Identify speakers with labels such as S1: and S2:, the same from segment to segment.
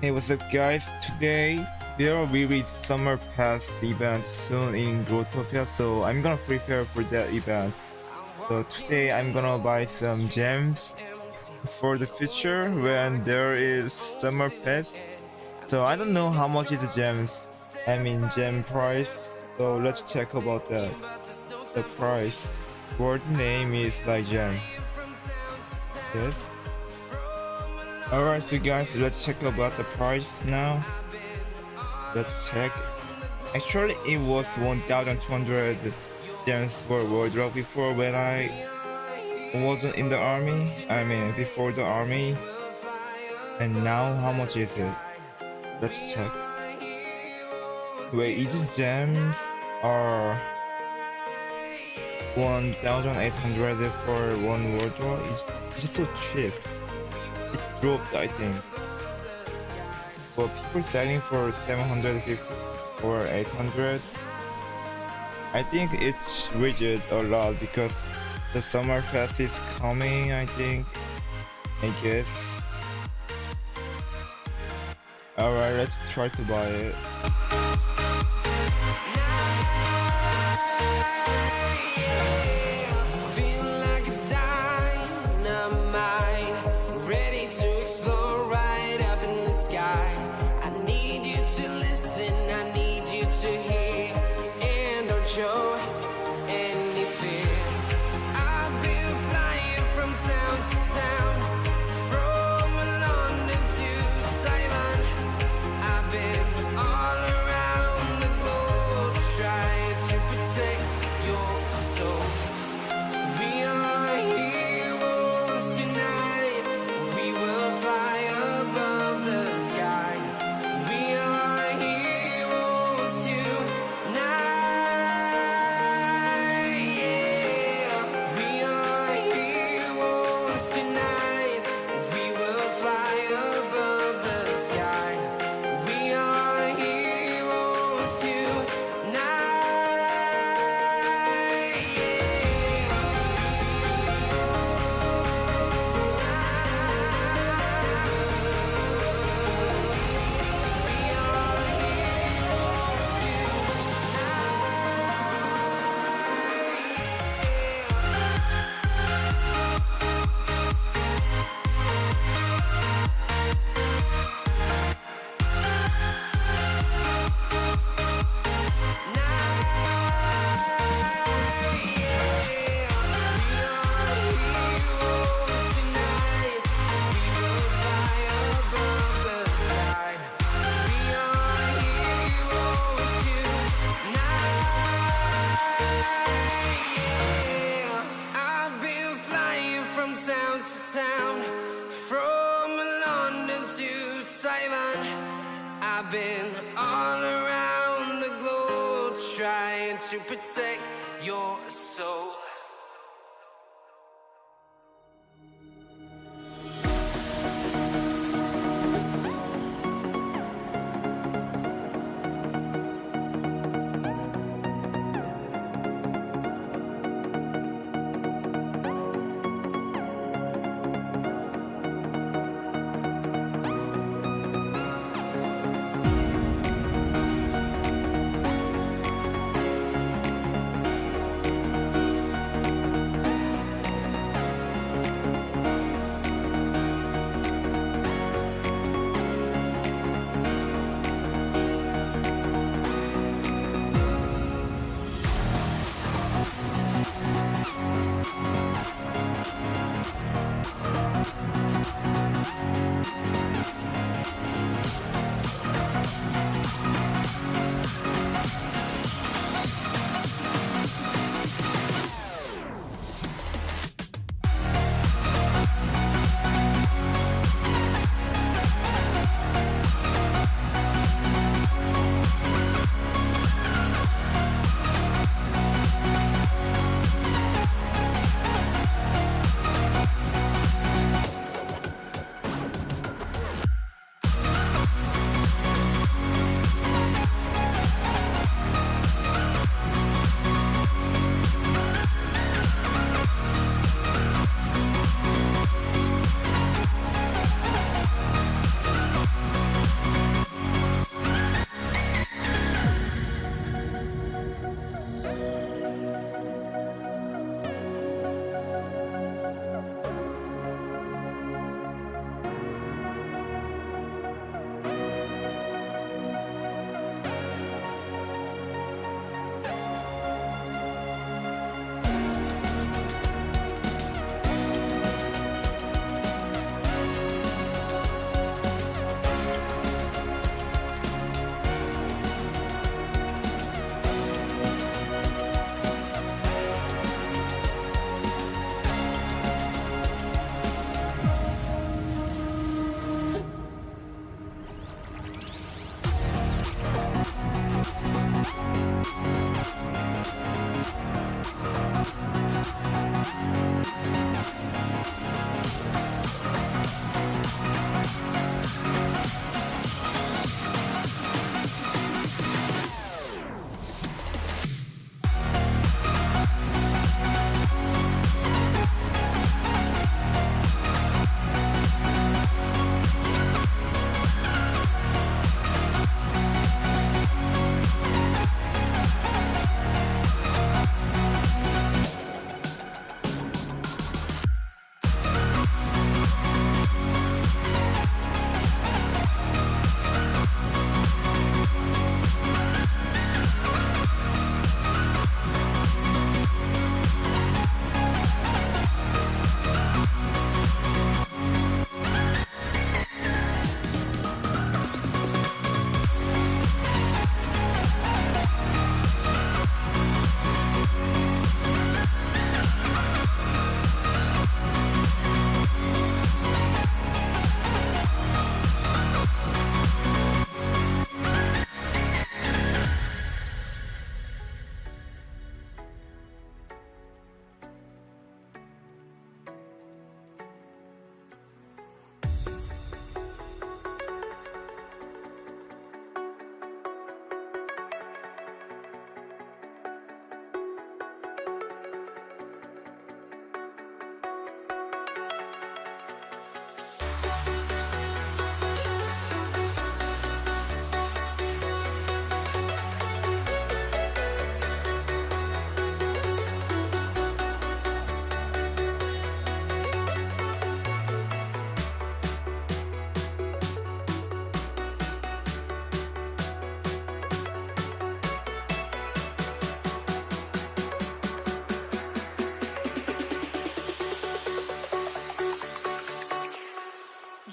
S1: Hey, what's up guys? Today there will be Summer Pass event soon in Growtopia, so I'm gonna prepare for that event. So today I'm gonna buy some gems for the future when there is Summer Pass. So I don't know how much is the gems, I mean gem price. So let's check about that. The price. Word name is like gem. Yes. Alright, so guys, let's check about the price now. Let's check. Actually, it was 1,200 gems for wardrobe before when I wasn't in the army. I mean, before the army. And now, how much is it? Let's check. Wait, each gems are 1,800 for one wardrobe. It's just so cheap dropped, I think. But people selling for 750 or 800. I think it's rigid a lot because the summer fest is coming, I think. I guess. Alright, let's try to buy it.
S2: Town to protect your soul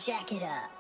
S3: Jack it up.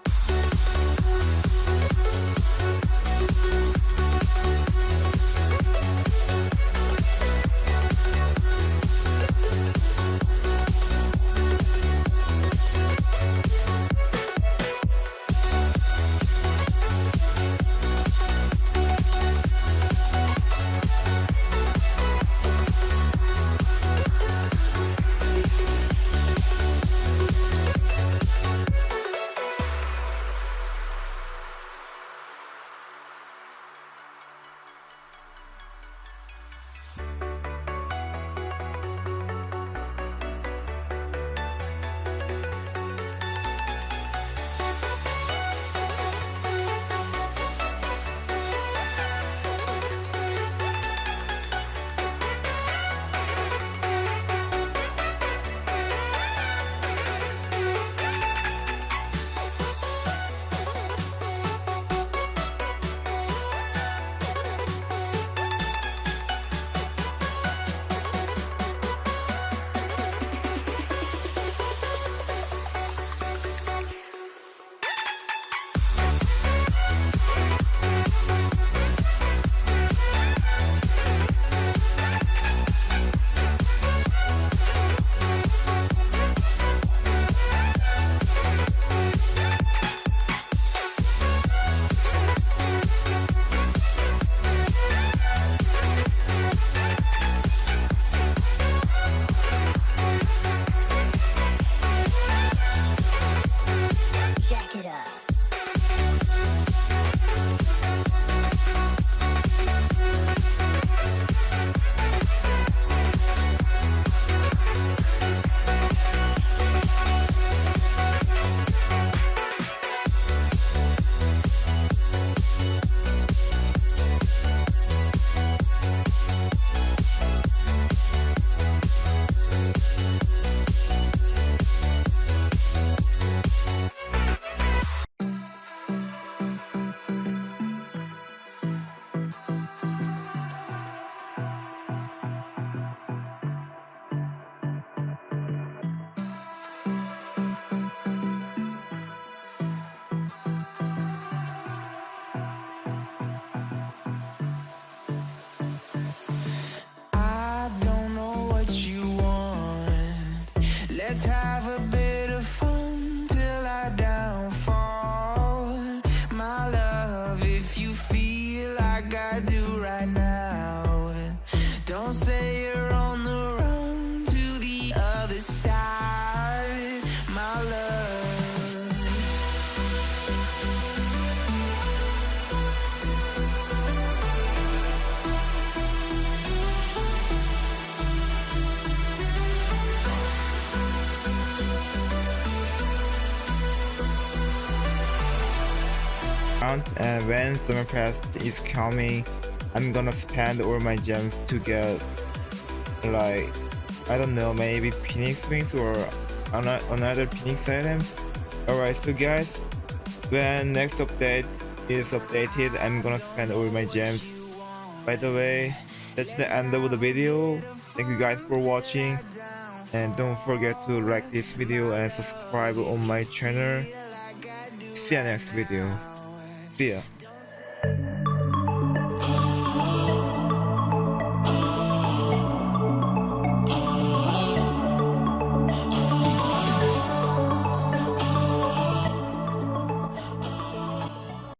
S1: And when summer pass is coming i'm gonna spend all my gems to get like i don't know maybe phoenix wings or ano- another phoenix items alright so guys when next update is updated i'm gonna spend all my gems. By the way that's the end of the video. Thank you guys for watching and don't forget to like this video and subscribe on my channel. See you next video ya